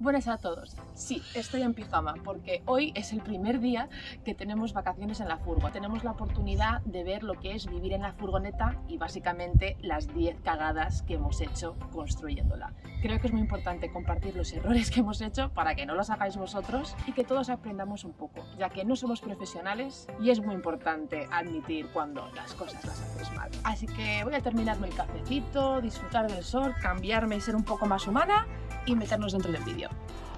Buenas a todos. Sí, estoy en pijama porque hoy es el primer día que tenemos vacaciones en la furgo. Tenemos la oportunidad de ver lo que es vivir en la furgoneta y básicamente las 10 cagadas que hemos hecho construyéndola. Creo que es muy importante compartir los errores que hemos hecho para que no los hagáis vosotros y que todos aprendamos un poco, ya que no somos profesionales y es muy importante admitir cuando las cosas las hacéis mal. Así que voy a terminarme el cafecito, disfrutar del sol, cambiarme y ser un poco más humana y meternos dentro del vídeo.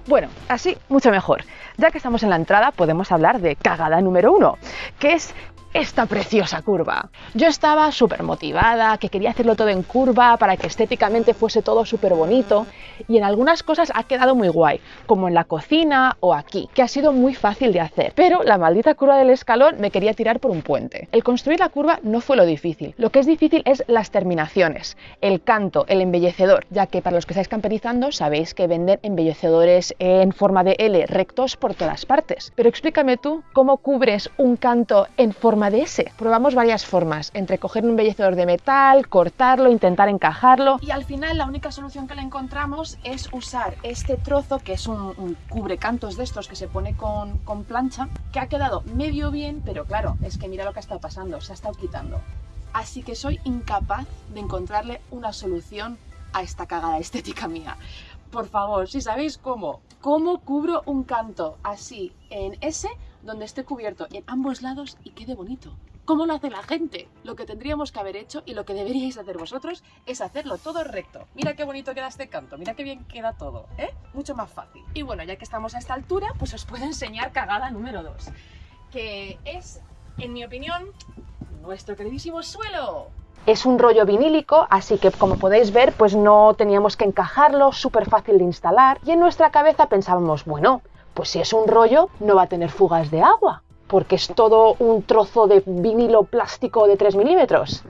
Bueno, así mucho mejor. Ya que estamos en la entrada, podemos hablar de cagada número uno, que es esta preciosa curva. Yo estaba súper motivada, que quería hacerlo todo en curva para que estéticamente fuese todo súper bonito y en algunas cosas ha quedado muy guay, como en la cocina o aquí, que ha sido muy fácil de hacer. Pero la maldita curva del escalón me quería tirar por un puente. El construir la curva no fue lo difícil, lo que es difícil es las terminaciones, el canto, el embellecedor, ya que para los que estáis camperizando sabéis que venden embellecedores en forma de L rectos por todas partes. Pero explícame tú cómo cubres un canto en forma de ese. Probamos varias formas, entre coger un embellecedor de metal, cortarlo, intentar encajarlo. Y al final la única solución que le encontramos es usar este trozo, que es un, cubrecantos de estos que se pone con, plancha, que ha quedado medio bien, pero claro, es que mira lo que ha estado pasando, se ha estado quitando. Así que soy incapaz de encontrarle una solución a esta cagada estética mía. Por favor, si sabéis cómo, cómo cubro un canto así en ese donde esté cubierto en ambos lados y quede bonito. ¿Cómo lo hace la gente? Lo que tendríamos que haber hecho y lo que deberíais hacer vosotros es hacerlo todo recto. Mira qué bonito queda este canto, mira qué bien queda todo, ¿eh? Mucho más fácil. Y bueno, ya que estamos a esta altura, pues os puedo enseñar cagada número 2, que es, en mi opinión, nuestro queridísimo suelo. Es un rollo vinílico, así que como podéis ver, pues no teníamos que encajarlo, súper fácil de instalar. Y en nuestra cabeza pensábamos, bueno, pues si es un rollo, no va a tener fugas de agua, porque es todo un trozo de vinilo plástico de 3 milímetros.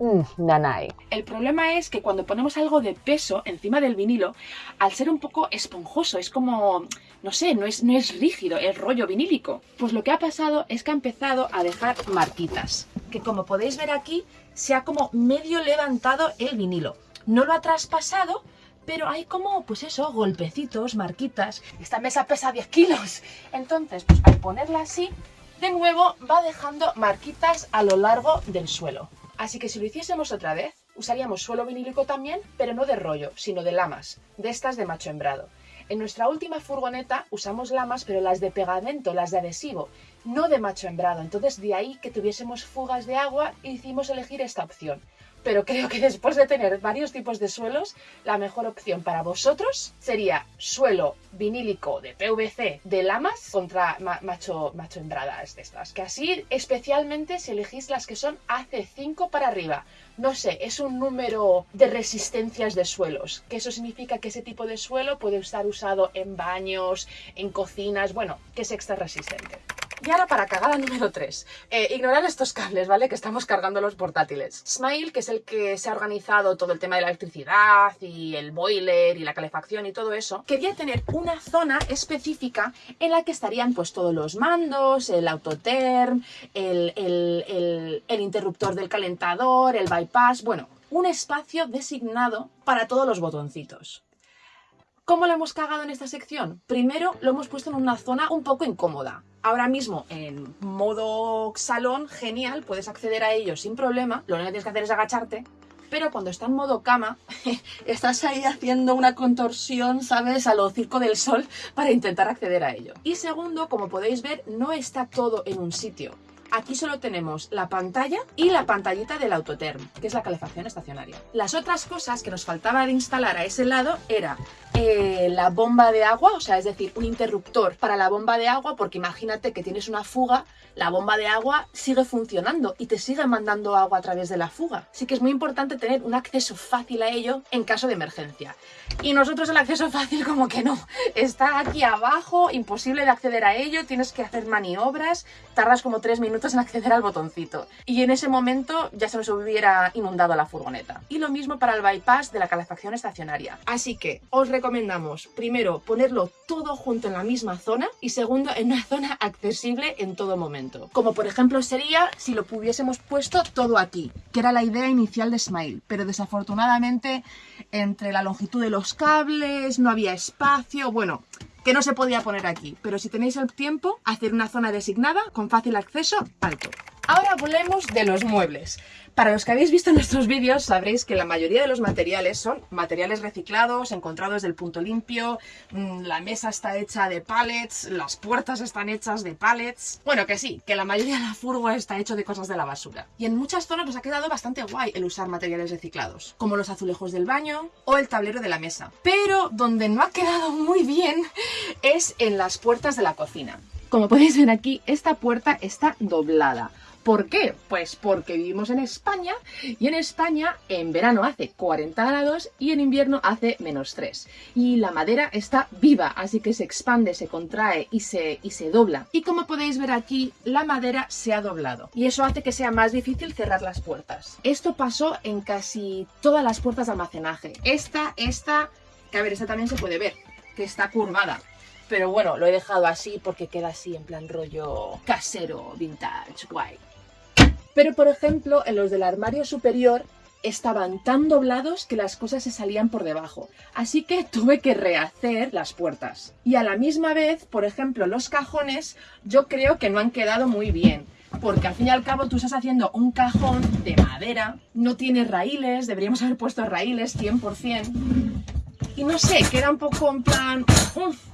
Mm, nanay. El problema es que cuando ponemos algo de peso encima del vinilo, al ser un poco esponjoso, es como, no sé, no es, no es rígido, es rollo vinílico. Pues lo que ha pasado es que ha empezado a dejar marquitas, que como podéis ver aquí, se ha como medio levantado el vinilo. No lo ha traspasado, pero hay como, pues eso, golpecitos, marquitas. Esta mesa pesa 10 kilos. Entonces, pues al ponerla así, de nuevo va dejando marquitas a lo largo del suelo. Así que si lo hiciésemos otra vez, usaríamos suelo vinílico también, pero no de rollo, sino de lamas, de estas de macho hembrado. En nuestra última furgoneta usamos lamas, pero las de pegamento, las de adhesivo, no de macho hembrado. Entonces de ahí que tuviésemos fugas de agua, hicimos elegir esta opción pero creo que después de tener varios tipos de suelos, la mejor opción para vosotros sería suelo vinílico de PVC de lamas contra macho, macho de estas. Que así, especialmente si elegís las que son AC5 para arriba. No sé, es un número de resistencias de suelos, que eso significa que ese tipo de suelo puede estar usado en baños, en cocinas, bueno, que es extra resistente. Y ahora para cagada número 3. Eh, ignorar estos cables, ¿vale? Que estamos cargando los portátiles. Smile, que es el que se ha organizado todo el tema de la electricidad y el boiler y la calefacción y todo eso, quería tener una zona específica en la que estarían pues todos los mandos, el autoterm, el, el, el interruptor del calentador, el bypass, bueno, un espacio designado para todos los botoncitos. ¿Cómo lo hemos cagado en esta sección? Primero lo hemos puesto en una zona un poco incómoda. Ahora mismo en modo salón, genial, puedes acceder a ello sin problema. Lo único que tienes que hacer es agacharte. Pero cuando está en modo cama, estás ahí haciendo una contorsión, ¿sabes? A lo circo del sol para intentar acceder a ello. Y segundo, como podéis ver, no está todo en un sitio. Aquí solo tenemos la pantalla y la pantallita del autoterm, que es la calefacción estacionaria. Las otras cosas que nos faltaba de instalar a ese lado era eh, la bomba de agua, o sea, es decir, un interruptor para la bomba de agua, porque imagínate que tienes una fuga, la bomba de agua sigue funcionando y te sigue mandando agua a través de la fuga. Así que es muy importante tener un acceso fácil a ello en caso de emergencia. Y nosotros el acceso fácil como que no, está aquí abajo, imposible de acceder a ello, tienes que hacer maniobras, tardas como tres minutos en acceder al botoncito. Y en ese momento ya se nos hubiera inundado la furgoneta. Y lo mismo para el bypass de la calefacción estacionaria. Así que os recomendamos, primero, ponerlo todo junto en la misma zona y segundo, en una zona accesible en todo momento. Como por ejemplo sería si lo hubiésemos puesto todo aquí, que era la idea inicial de Smile, pero desafortunadamente entre la longitud de los cables no había espacio, bueno, que no se podía poner aquí, pero si tenéis el tiempo, hacer una zona designada con fácil acceso alto. Ahora hablemos de los muebles. Para los que habéis visto nuestros vídeos sabréis que la mayoría de los materiales son materiales reciclados, encontrados del punto limpio, mm, la mesa está hecha de pallets, las puertas están hechas de pallets... Bueno, que sí, que la mayoría de la furgo está hecho de cosas de la basura. Y en muchas zonas nos ha quedado bastante guay el usar materiales reciclados, como los azulejos del baño o el tablero de la mesa. Pero donde no ha quedado muy bien es en las puertas de la cocina. Como podéis ver aquí, esta puerta está doblada. ¿Por qué? Pues porque vivimos en España y en España en verano hace 40 grados y en invierno hace menos 3. Y la madera está viva, así que se expande, se contrae y se, y se dobla. Y como podéis ver aquí, la madera se ha doblado. Y eso hace que sea más difícil cerrar las puertas. Esto pasó en casi todas las puertas de almacenaje. Esta, esta, que a ver, esta también se puede ver, que está curvada. Pero bueno, lo he dejado así porque queda así en plan rollo casero, vintage, guay. Pero por ejemplo, en los del armario superior estaban tan doblados que las cosas se salían por debajo. Así que tuve que rehacer las puertas. Y a la misma vez, por ejemplo, los cajones yo creo que no han quedado muy bien. Porque al fin y al cabo tú estás haciendo un cajón de madera, no tiene raíles, deberíamos haber puesto raíles 100%. Y no sé, queda un poco en plan...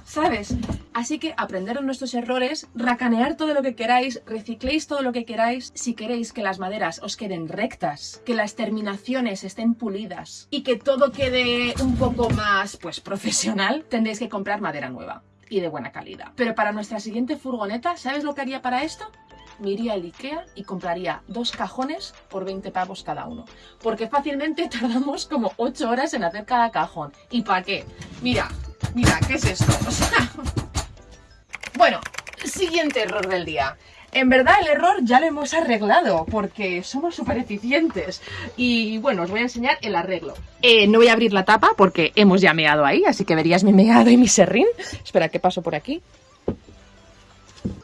¿Sabes? Así que aprender nuestros errores, racanear todo lo que queráis, recicléis todo lo que queráis. Si queréis que las maderas os queden rectas, que las terminaciones estén pulidas y que todo quede un poco más, pues, profesional, tendréis que comprar madera nueva y de buena calidad. Pero para nuestra siguiente furgoneta, ¿sabes lo que haría para esto? me iría al Ikea y compraría dos cajones por 20 pavos cada uno. Porque fácilmente tardamos como 8 horas en hacer cada cajón. ¿Y para qué? Mira, mira, ¿qué es esto? Bueno, siguiente error del día. En verdad el error ya lo hemos arreglado porque somos súper eficientes. Y bueno, os voy a enseñar el arreglo. Eh, no voy a abrir la tapa porque hemos ya meado ahí, así que verías mi meado y mi serrín. Espera, que paso por aquí.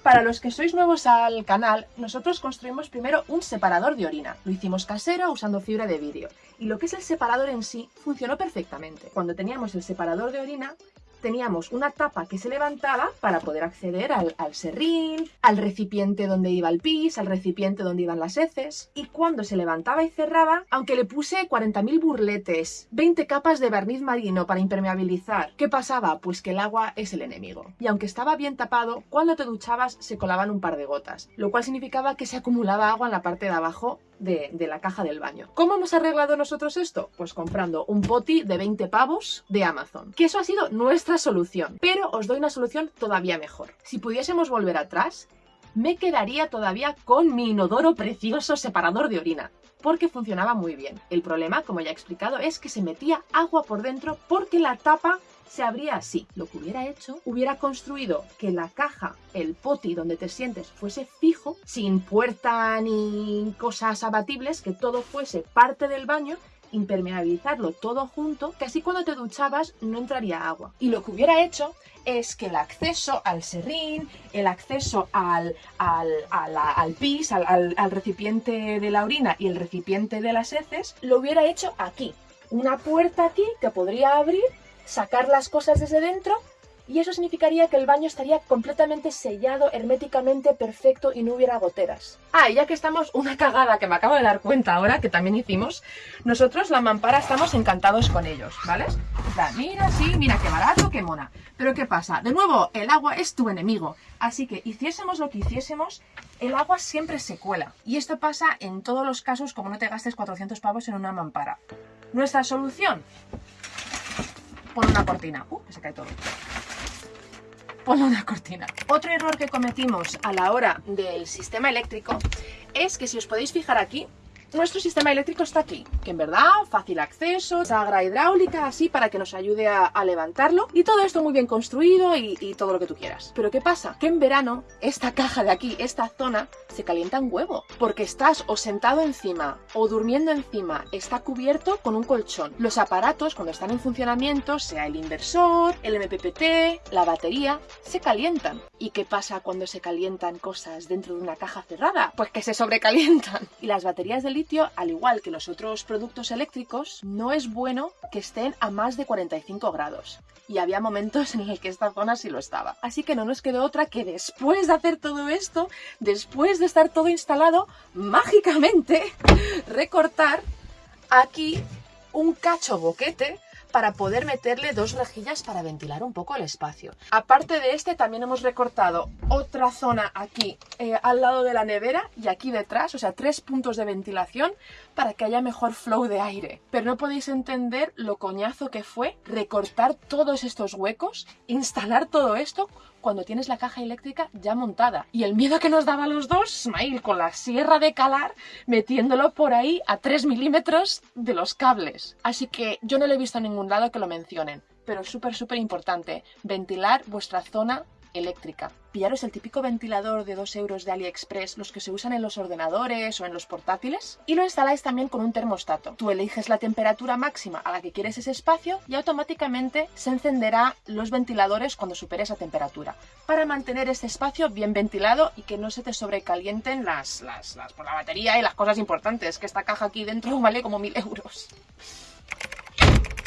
Para los que sois nuevos al canal, nosotros construimos primero un separador de orina. Lo hicimos casero usando fibra de vidrio. Y lo que es el separador en sí funcionó perfectamente. Cuando teníamos el separador de orina, teníamos una tapa que se levantaba para poder acceder al, serrín, al recipiente donde iba el pis, al recipiente donde iban las heces. Y cuando se levantaba y cerraba, aunque le puse 40.000 burletes, 20 capas de barniz marino para impermeabilizar, ¿qué pasaba? Pues que el agua es el enemigo. Y aunque estaba bien tapado, cuando te duchabas se colaban un par de gotas, lo cual significaba que se acumulaba agua en la parte de abajo de, la caja del baño. ¿Cómo hemos arreglado nosotros esto? Pues comprando un poti de 20 pavos de Amazon. Que eso ha sido nuestra solución. Pero os doy una solución todavía mejor. Si pudiésemos volver atrás, me quedaría todavía con mi inodoro precioso separador de orina porque funcionaba muy bien. El problema, como ya he explicado, es que se metía agua por dentro porque la tapa se abría así. Lo que hubiera hecho, hubiera construido que la caja, el poti donde te sientes, fuese fijo, sin puerta ni cosas abatibles, que todo fuese parte del baño impermeabilizarlo todo junto, que así cuando te duchabas no entraría agua. Y lo que hubiera hecho es que el acceso al serrín, el acceso al, al, al, pis, al, al recipiente de la orina y el recipiente de las heces, lo hubiera hecho aquí. Una puerta aquí que podría abrir sacar las cosas desde dentro y eso significaría que el baño estaría completamente sellado, herméticamente perfecto y no hubiera goteras. Ah, y ya que estamos, una cagada que me acabo de dar cuenta ahora, que también hicimos, nosotros la mampara estamos encantados con ellos, ¿vale? mira, sí, mira qué barato, qué mona. Pero ¿qué pasa? De nuevo, el agua es tu enemigo, así que hiciésemos lo que hiciésemos, el agua siempre se cuela. Y esto pasa en todos los casos como no te gastes 400 pavos en una mampara. Nuestra solución, Pon una cortina. Uh, se cae todo. Pon una cortina. Otro error que cometimos a la hora del sistema eléctrico es que si os podéis fijar aquí, nuestro sistema eléctrico está aquí, que en verdad fácil acceso, sagra hidráulica, así para que nos ayude a, levantarlo y todo esto muy bien construido y, y, todo lo que tú quieras. Pero ¿qué pasa? Que en verano esta caja de aquí, esta zona, se calienta un huevo, porque estás o sentado encima o durmiendo encima, está cubierto con un colchón. Los aparatos cuando están en funcionamiento, sea el inversor, el MPPT, la batería, se calientan. ¿Y qué pasa cuando se calientan cosas dentro de una caja cerrada? Pues que se sobrecalientan. Y las baterías de al igual que los otros productos eléctricos, no es bueno que estén a más de 45 grados. Y había momentos en los que esta zona sí lo estaba. Así que no nos quedó otra que después de hacer todo esto, después de estar todo instalado, mágicamente recortar aquí un cacho boquete para poder meterle dos rejillas para ventilar un poco el espacio. Aparte de este también hemos recortado otra zona aquí eh, al lado de la nevera y aquí detrás, o sea, tres puntos de ventilación para que haya mejor flow de aire. Pero no podéis entender lo coñazo que fue recortar todos estos huecos, instalar todo esto cuando tienes la caja eléctrica ya montada. Y el miedo que nos daba a los dos, Smile, con la sierra de calar, metiéndolo por ahí a 3 milímetros de los cables. Así que yo no le he visto a ningún lado que lo mencionen. Pero súper, súper importante, ventilar vuestra zona eléctrica. Pillaros el típico ventilador de 2 euros de AliExpress, los que se usan en los ordenadores o en los portátiles, y lo instaláis también con un termostato. Tú eliges la temperatura máxima a la que quieres ese espacio y automáticamente se encenderá los ventiladores cuando supere esa temperatura, para mantener ese espacio bien ventilado y que no se te sobrecalienten las, las, las por la batería y las cosas importantes, que esta caja aquí dentro vale como mil euros.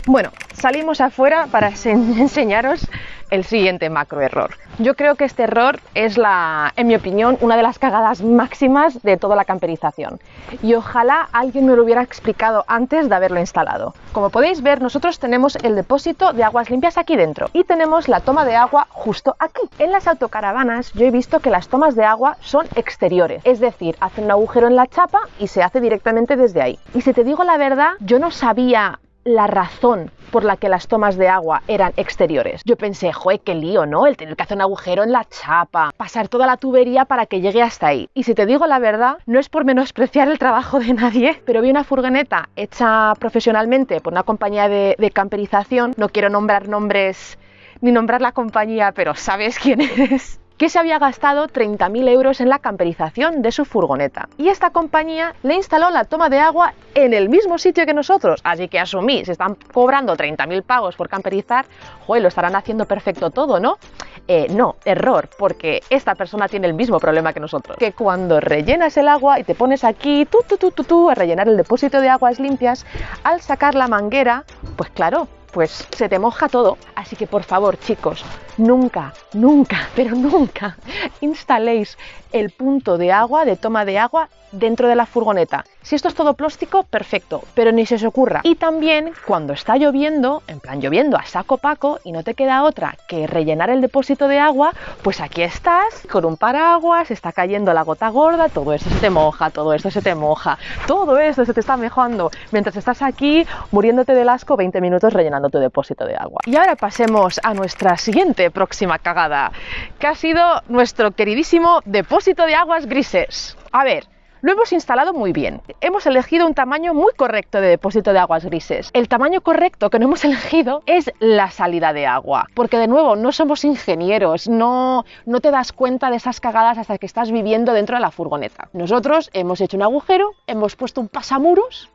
Bueno, salimos afuera para enseñaros el siguiente macro error. Yo creo que este error es la, en mi opinión, una de las cagadas máximas de toda la camperización. Y ojalá alguien me lo hubiera explicado antes de haberlo instalado. Como podéis ver, nosotros tenemos el depósito de aguas limpias aquí dentro y tenemos la toma de agua justo aquí. En las autocaravanas yo he visto que las tomas de agua son exteriores, es decir, hacen un agujero en la chapa y se hace directamente desde ahí. Y si te digo la verdad, yo no sabía la razón por la que las tomas de agua eran exteriores. Yo pensé, joder, qué lío, ¿no? El tener que hacer un agujero en la chapa, pasar toda la tubería para que llegue hasta ahí. Y si te digo la verdad, no es por menospreciar el trabajo de nadie, pero vi una furgoneta hecha profesionalmente por una compañía de, de camperización, no quiero nombrar nombres ni nombrar la compañía, pero sabes quién es que se había gastado 30.000 euros en la camperización de su furgoneta. Y esta compañía le instaló la toma de agua en el mismo sitio que nosotros. Así que asumí, se están cobrando 30.000 pagos por camperizar, joder, lo estarán haciendo perfecto todo, ¿no? Eh, no, error, porque esta persona tiene el mismo problema que nosotros. Que cuando rellenas el agua y te pones aquí, tú, tú, tú, tú, tú, a rellenar el depósito de aguas limpias, al sacar la manguera, pues claro, pues se te moja todo. Así que por favor, chicos, nunca, nunca, pero nunca instaléis el punto de agua, de toma de agua, dentro de la furgoneta. Si esto es todo plástico, perfecto, pero ni se os ocurra. Y también cuando está lloviendo, en plan lloviendo a saco paco y no te queda otra que rellenar el depósito de agua, pues aquí estás con un paraguas, está cayendo la gota gorda, todo esto se te moja, todo esto se te moja, todo esto se te está mojando mientras estás aquí muriéndote del asco 20 minutos rellenando tu depósito de agua. Y ahora pasemos a nuestra siguiente próxima cagada, que ha sido nuestro queridísimo depósito de aguas grises. A ver, lo hemos instalado muy bien. Hemos elegido un tamaño muy correcto de depósito de aguas grises. El tamaño correcto que no hemos elegido es la salida de agua. Porque de nuevo, no somos ingenieros, no, no te das cuenta de esas cagadas hasta que estás viviendo dentro de la furgoneta. Nosotros hemos hecho un agujero, hemos puesto un pasamuros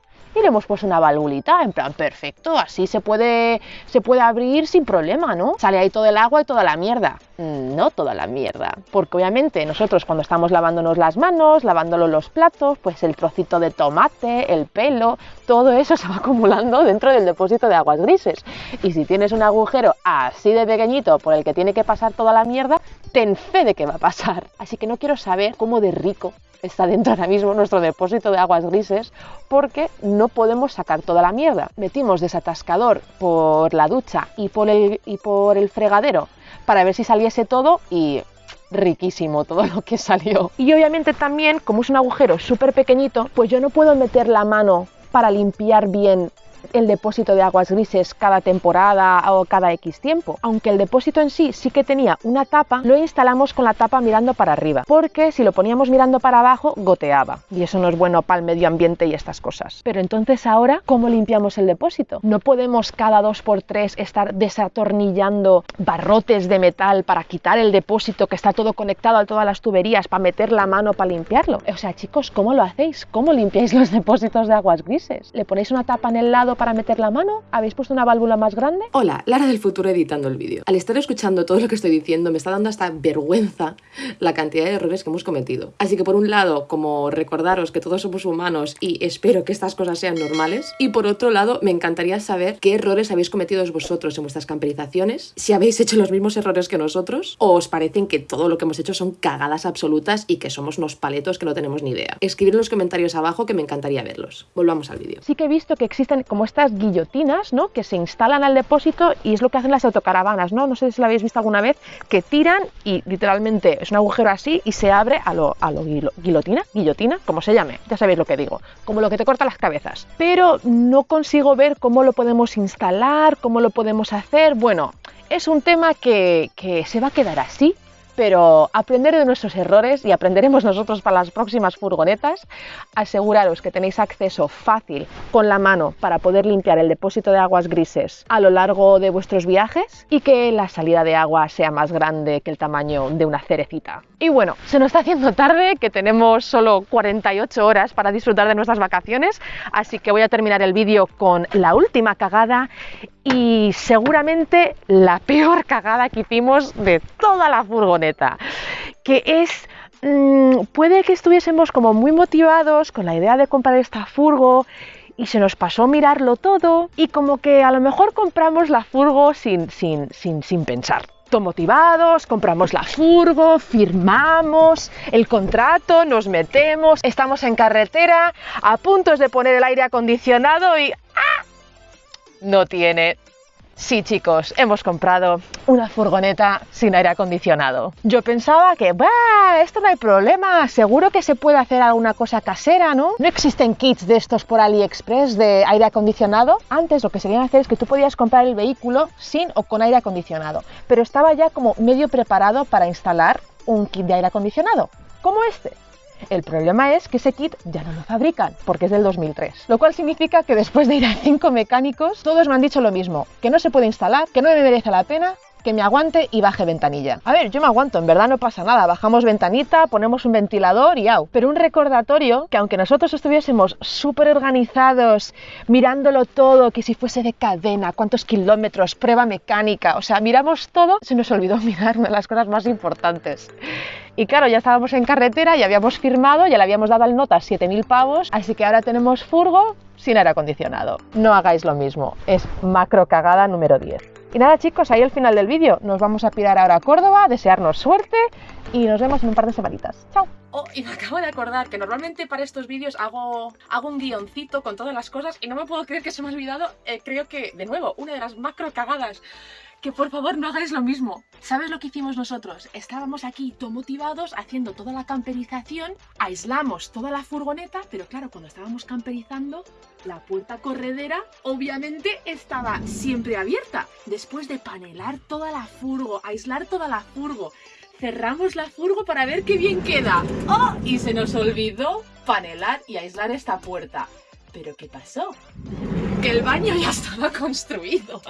hemos puesto una valvulita, en plan perfecto, así se puede, se puede abrir sin problema, ¿no? Sale ahí todo el agua y toda la mierda. Mm, no toda la mierda, porque obviamente nosotros cuando estamos lavándonos las manos, lavándonos los platos, pues el trocito de tomate, el pelo, todo eso se va acumulando dentro del depósito de aguas grises. Y si tienes un agujero así de pequeñito por el que tiene que pasar toda la mierda, ten fe de que va a pasar. Así que no quiero saber cómo de rico está dentro ahora mismo nuestro depósito de aguas grises porque no podemos sacar toda la mierda. Metimos desatascador por la ducha y por el, y por el fregadero para ver si saliese todo y riquísimo todo lo que salió. Y obviamente también, como es un agujero súper pequeñito, pues yo no puedo meter la mano para limpiar bien el depósito de aguas grises cada temporada o cada X tiempo. Aunque el depósito en sí sí que tenía una tapa, lo instalamos con la tapa mirando para arriba, porque si lo poníamos mirando para abajo goteaba y eso no es bueno para el medio ambiente y estas cosas. Pero entonces ahora, ¿cómo limpiamos el depósito? No podemos cada dos por tres estar desatornillando barrotes de metal para quitar el depósito que está todo conectado a todas las tuberías para meter la mano para limpiarlo. O sea, chicos, ¿cómo lo hacéis? ¿Cómo limpiáis los depósitos de aguas grises? ¿Le ponéis una tapa en el lado para meter la mano? ¿Habéis puesto una válvula más grande? Hola, Lara del futuro editando el vídeo. Al estar escuchando todo lo que estoy diciendo, me está dando hasta vergüenza la cantidad de errores que hemos cometido. Así que por un lado, como recordaros que todos somos humanos y espero que estas cosas sean normales, y por otro lado, me encantaría saber qué errores habéis cometido vosotros en vuestras camperizaciones, si habéis hecho los mismos errores que nosotros, o os parecen que todo lo que hemos hecho son cagadas absolutas y que somos unos paletos que no tenemos ni idea. Escribid en los comentarios abajo que me encantaría verlos. Volvamos al vídeo. Sí que he visto que existen como estas guillotinas, ¿no? Que se instalan al depósito y es lo que hacen las autocaravanas, ¿no? No sé si lo habéis visto alguna vez, que tiran y literalmente es un agujero así y se abre a lo, a lo guillotina, guillotina, como se llame, ya sabéis lo que digo, como lo que te corta las cabezas. Pero no consigo ver cómo lo podemos instalar, cómo lo podemos hacer. Bueno, es un tema que, que se va a quedar así, pero aprender de nuestros errores y aprenderemos nosotros para las próximas furgonetas. Aseguraros que tenéis acceso fácil con la mano para poder limpiar el depósito de aguas grises a lo largo de vuestros viajes y que la salida de agua sea más grande que el tamaño de una cerecita. Y bueno, se nos está haciendo tarde, que tenemos solo 48 horas para disfrutar de nuestras vacaciones, así que voy a terminar el vídeo con la última cagada y seguramente la peor cagada que hicimos de toda la furgoneta, que es mm, puede que estuviésemos como muy motivados con la idea de comprar esta furgo y se nos pasó mirarlo todo y como que a lo mejor compramos la furgo sin, sin, sin, sin pensar. Motivados, compramos la furgo, firmamos el contrato, nos metemos, estamos en carretera, a puntos de poner el aire acondicionado y ¡ah! no tiene. Sí, chicos, hemos comprado una furgoneta sin aire acondicionado. Yo pensaba que, bah, esto no hay problema, seguro que se puede hacer alguna cosa casera, ¿no? No existen kits de estos por AliExpress de aire acondicionado. Antes lo que se a hacer es que tú podías comprar el vehículo sin o con aire acondicionado, pero estaba ya como medio preparado para instalar un kit de aire acondicionado, como este. El problema es que ese kit ya no lo fabrican, porque es del 2003. Lo cual significa que después de ir a cinco mecánicos, todos me han dicho lo mismo, que no se puede instalar, que no me merece la pena que me aguante y baje ventanilla. A ver, yo me aguanto, en verdad no pasa nada. Bajamos ventanita, ponemos un ventilador y au. Pero un recordatorio que aunque nosotros estuviésemos súper organizados, mirándolo todo, que si fuese de cadena, cuántos kilómetros, prueba mecánica, o sea, miramos todo, se nos olvidó mirar las cosas más importantes. Y claro, ya estábamos en carretera, ya habíamos firmado, ya le habíamos dado al nota 7.000 pavos, así que ahora tenemos furgo sin aire acondicionado. No hagáis lo mismo, es macro cagada número 10. Y nada chicos, ahí el final del vídeo. Nos vamos a pirar ahora a Córdoba, desearnos suerte y nos vemos en un par de semanitas. ¡Chao! Oh, y me acabo de acordar que normalmente para estos vídeos hago, hago un guioncito con todas las cosas y no me puedo creer que se me ha olvidado, eh, creo que, de nuevo, una de las macro cagadas que por favor no hagáis lo mismo. ¿Sabes lo que hicimos nosotros? Estábamos aquí todo motivados haciendo toda la camperización, aislamos toda la furgoneta, pero claro, cuando estábamos camperizando, la puerta corredera obviamente estaba siempre abierta. Después de panelar toda la furgo, aislar toda la furgo, cerramos la furgo para ver qué bien queda. ¡Oh! Y se nos olvidó panelar y aislar esta puerta. ¿Pero qué pasó? Que el baño ya estaba construido.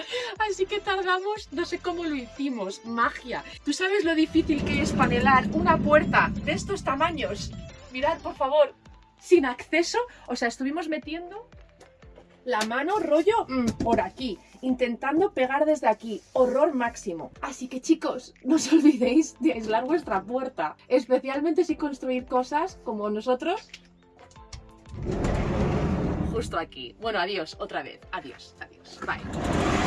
Así que tardamos, no sé cómo lo hicimos, magia. ¿Tú sabes lo difícil que es panelar una puerta de estos tamaños? Mirad, por favor, sin acceso. O sea, estuvimos metiendo la mano rollo mm, por aquí, intentando pegar desde aquí. Horror máximo. Así que chicos, no os olvidéis de aislar vuestra puerta. Especialmente si construir cosas como nosotros justo aquí. Bueno, adiós, otra vez. Adiós, adiós. Bye.